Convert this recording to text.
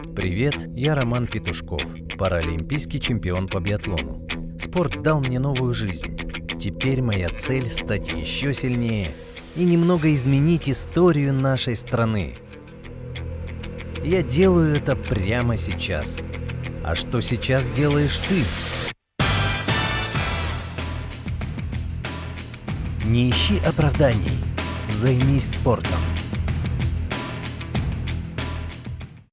Привет, я Роман Петушков, паралимпийский чемпион по биатлону. Спорт дал мне новую жизнь. Теперь моя цель – стать еще сильнее и немного изменить историю нашей страны. Я делаю это прямо сейчас. А что сейчас делаешь ты? Не ищи оправданий. Займись спортом.